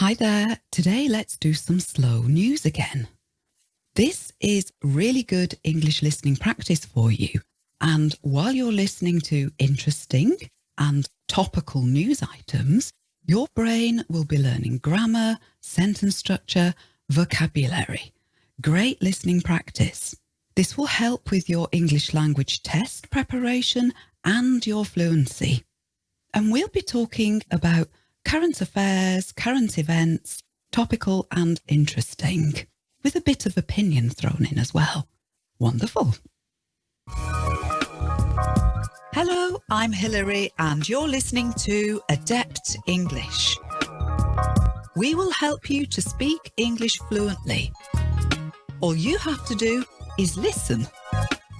Hi there. Today let's do some slow news again. This is really good English listening practice for you. And while you're listening to interesting and topical news items, your brain will be learning grammar, sentence structure, vocabulary. Great listening practice. This will help with your English language test preparation and your fluency. And we'll be talking about current affairs, current events, topical and interesting, with a bit of opinion thrown in as well. Wonderful. Hello, I'm Hilary and you're listening to Adept English. We will help you to speak English fluently. All you have to do is listen.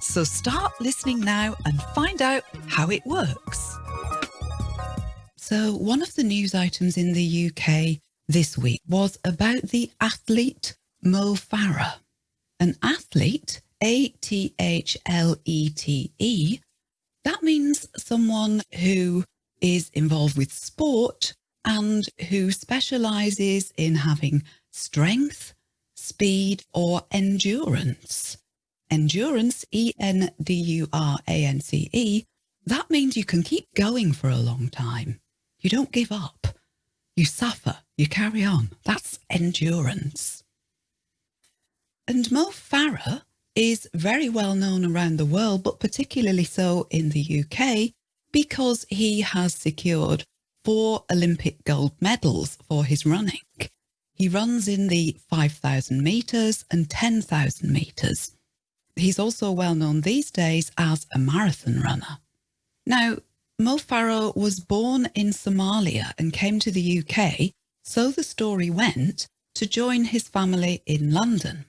So start listening now and find out how it works. So one of the news items in the UK this week was about the athlete Mo Farah. An athlete, A-T-H-L-E-T-E, that means someone who is involved with sport and who specialises in having strength, speed or endurance. Endurance, E-N-D-U-R-A-N-C-E, that means you can keep going for a long time. You don't give up. You suffer. You carry on. That's endurance. And Mo Farah is very well known around the world, but particularly so in the UK, because he has secured four Olympic gold medals for his running. He runs in the 5,000 metres and 10,000 metres. He's also well known these days as a marathon runner. Now, Mo Farah was born in Somalia and came to the UK, so the story went, to join his family in London.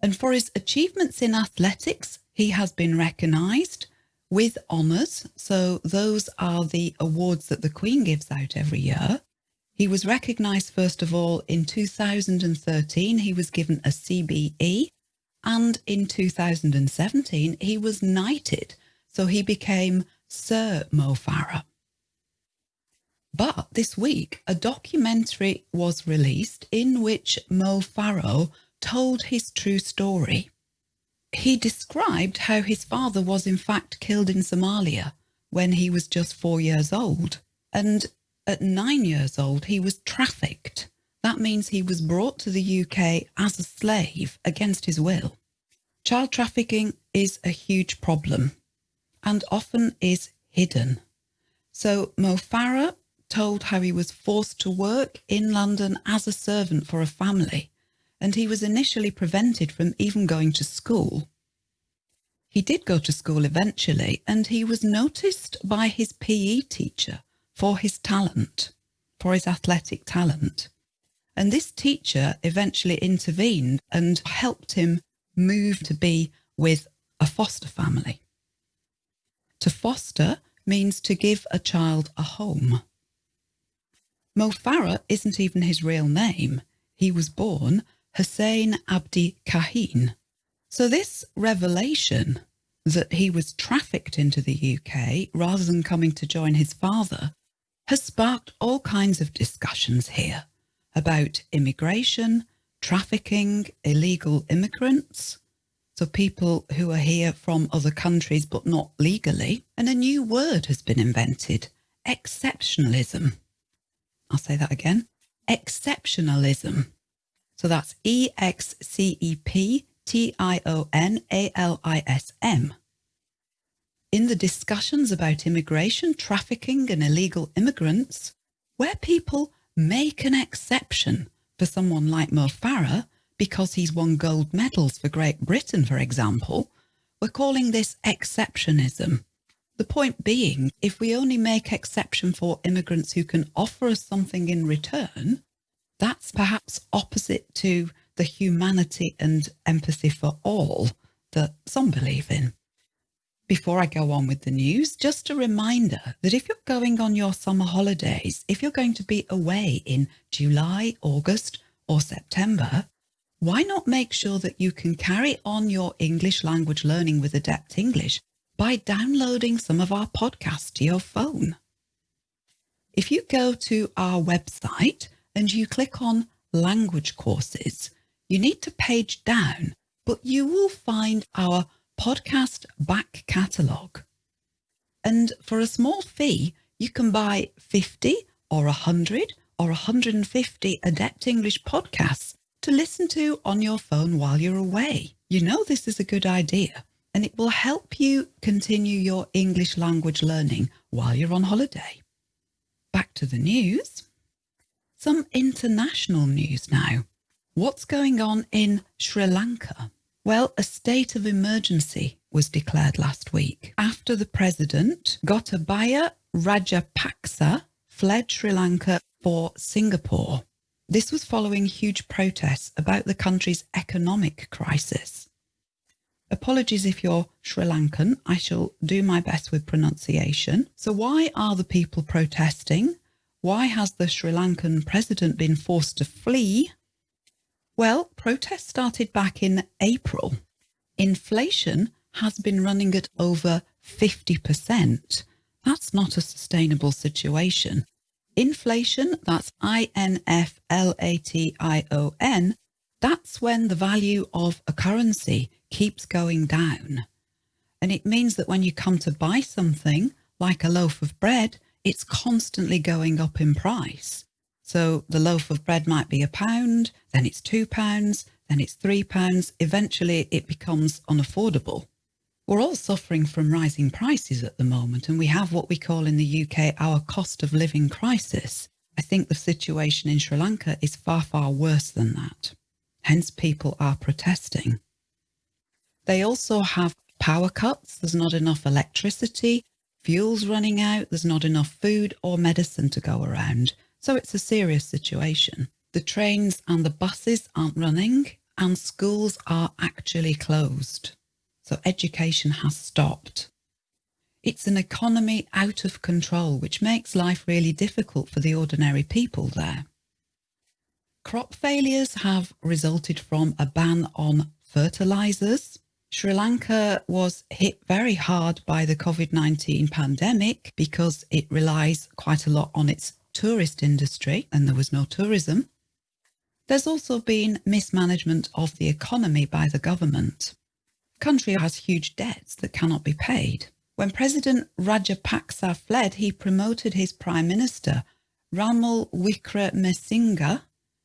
And for his achievements in athletics, he has been recognised with honours. So those are the awards that the Queen gives out every year. He was recognised, first of all, in 2013, he was given a CBE. And in 2017, he was knighted. So he became Sir Mo Farah. But this week, a documentary was released in which Mo Farah told his true story. He described how his father was in fact killed in Somalia when he was just four years old. And at nine years old, he was trafficked. That means he was brought to the UK as a slave against his will. Child trafficking is a huge problem and often is hidden. So Mo Farah told how he was forced to work in London as a servant for a family, and he was initially prevented from even going to school. He did go to school eventually, and he was noticed by his PE teacher for his talent, for his athletic talent. And this teacher eventually intervened and helped him move to be with a foster family. To foster means to give a child a home. Mo Farah isn't even his real name. He was born Hussein Abdi Kahin. So this revelation that he was trafficked into the UK rather than coming to join his father has sparked all kinds of discussions here about immigration, trafficking, illegal immigrants, so people who are here from other countries but not legally. And a new word has been invented, exceptionalism. I'll say that again, exceptionalism. So that's E-X-C-E-P-T-I-O-N-A-L-I-S-M. In the discussions about immigration, trafficking and illegal immigrants, where people make an exception for someone like Mo Farah because he's won gold medals for Great Britain, for example, we're calling this exceptionism. The point being, if we only make exception for immigrants who can offer us something in return, that's perhaps opposite to the humanity and empathy for all that some believe in. Before I go on with the news, just a reminder that if you're going on your summer holidays, if you're going to be away in July, August or September, why not make sure that you can carry on your English language learning with Adept English by downloading some of our podcasts to your phone? If you go to our website, and you click on language courses, you need to page down, but you will find our podcast back catalogue. And for a small fee, you can buy 50 or 100 or 150 Adept English podcasts to listen to on your phone while you're away. You know this is a good idea and it will help you continue your English language learning while you're on holiday. Back to the news. Some international news now. What's going on in Sri Lanka? Well, a state of emergency was declared last week after the president, Gotabaya Rajapaksa, fled Sri Lanka for Singapore. This was following huge protests about the country's economic crisis. Apologies if you're Sri Lankan, I shall do my best with pronunciation. So why are the people protesting? Why has the Sri Lankan president been forced to flee? Well, protests started back in April. Inflation has been running at over 50%. That's not a sustainable situation. Inflation, that's I-N-F-L-A-T-I-O-N, that's when the value of a currency keeps going down. And it means that when you come to buy something like a loaf of bread, it's constantly going up in price. So the loaf of bread might be a pound, then it's two pounds, then it's three pounds. Eventually it becomes unaffordable. We're all suffering from rising prices at the moment, and we have what we call in the UK our cost of living crisis. I think the situation in Sri Lanka is far, far worse than that. Hence people are protesting. They also have power cuts. There's not enough electricity, fuel's running out, there's not enough food or medicine to go around. So it's a serious situation. The trains and the buses aren't running and schools are actually closed. So education has stopped. It's an economy out of control, which makes life really difficult for the ordinary people there. Crop failures have resulted from a ban on fertilizers, Sri Lanka was hit very hard by the COVID-19 pandemic because it relies quite a lot on its tourist industry and there was no tourism. There's also been mismanagement of the economy by the government. Country has huge debts that cannot be paid. When President Rajapaksa fled, he promoted his Prime Minister, Ranil Wickremesinghe,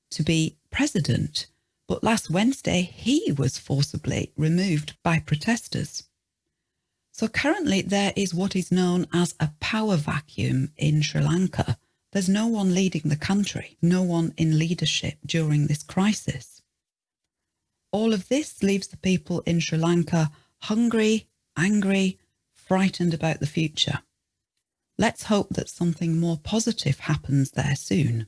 to be president but last Wednesday he was forcibly removed by protesters. So currently there is what is known as a power vacuum in Sri Lanka. There's no one leading the country, no one in leadership during this crisis. All of this leaves the people in Sri Lanka hungry, angry, frightened about the future. Let's hope that something more positive happens there soon.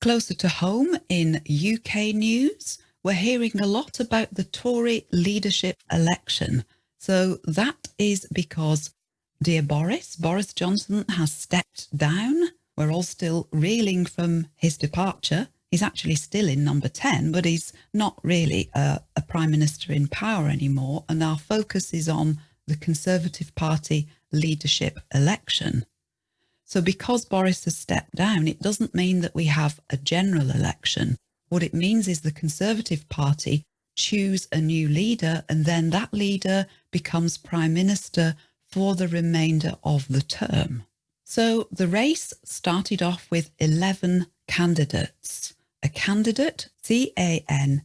Closer to home in UK news, we're hearing a lot about the Tory leadership election. So that is because dear Boris, Boris Johnson has stepped down. We're all still reeling from his departure. He's actually still in number 10, but he's not really a, a prime minister in power anymore. And our focus is on the Conservative Party leadership election. So because Boris has stepped down, it doesn't mean that we have a general election. What it means is the Conservative Party choose a new leader and then that leader becomes Prime Minister for the remainder of the term. So the race started off with 11 candidates. A candidate, C-A-N-D-I-D-A-T-E,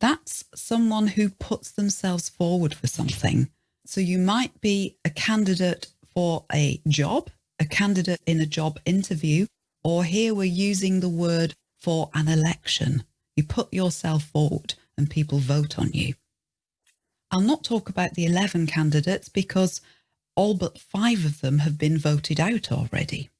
that's someone who puts themselves forward for something. So you might be a candidate for a job, a candidate in a job interview, or here we're using the word for an election. You put yourself forward and people vote on you. I'll not talk about the 11 candidates because all but five of them have been voted out already.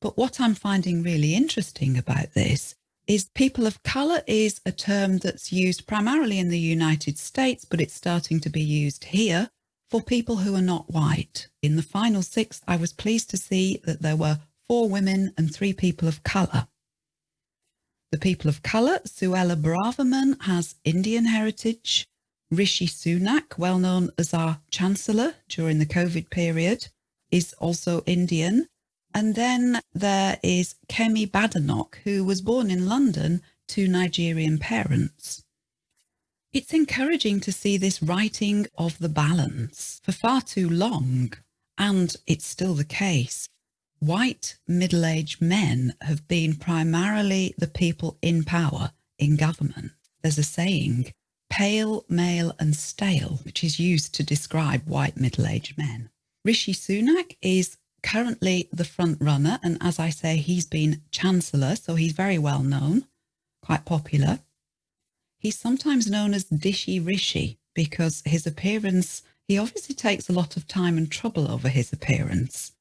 But what I'm finding really interesting about this is people of colour is a term that's used primarily in the United States, but it's starting to be used here for people who are not white. In the final six, I was pleased to see that there were four women and three people of colour. The people of colour, Suella Braverman has Indian heritage. Rishi Sunak, well known as our Chancellor during the COVID period, is also Indian. And then there is Kemi Badenoch, who was born in London to Nigerian parents. It's encouraging to see this righting of the balance. For far too long, and it's still the case, white middle-aged men have been primarily the people in power in government. There's a saying, pale, male and stale, which is used to describe white middle-aged men. Rishi Sunak is currently the front runner. And as I say, he's been Chancellor, so he's very well known, quite popular. He's sometimes known as Dishy Rishi because his appearance, he obviously takes a lot of time and trouble over his appearance.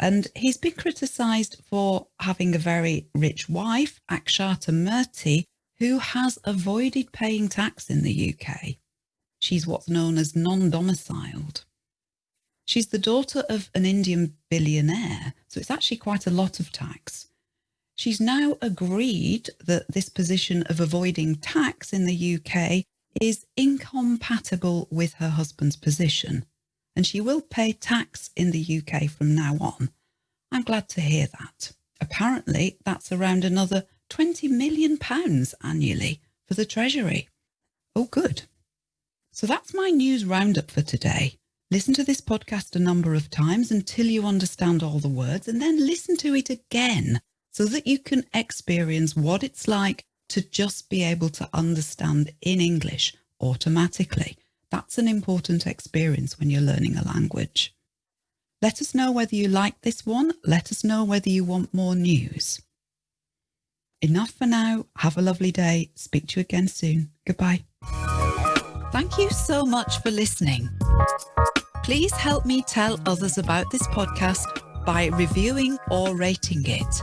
And he's been criticised for having a very rich wife, Akshata Murthy, who has avoided paying tax in the UK. She's what's known as non-domiciled. She's the daughter of an Indian billionaire, so it's actually quite a lot of tax. She's now agreed that this position of avoiding tax in the UK is incompatible with her husband's position, and she will pay tax in the UK from now on. I'm glad to hear that. Apparently, that's around another £20 million annually for the Treasury. Oh, good. So that's my news roundup for today. Listen to this podcast a number of times until you understand all the words and then listen to it again so that you can experience what it's like to just be able to understand in English automatically. That's an important experience when you're learning a language. Let us know whether you like this one. Let us know whether you want more news. Enough for now. Have a lovely day. Speak to you again soon. Goodbye. Thank you so much for listening. Please help me tell others about this podcast by reviewing or rating it.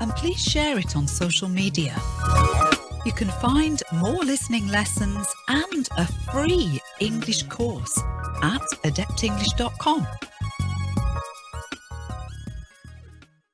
And please share it on social media. You can find more listening lessons and a free English course at adeptenglish.com.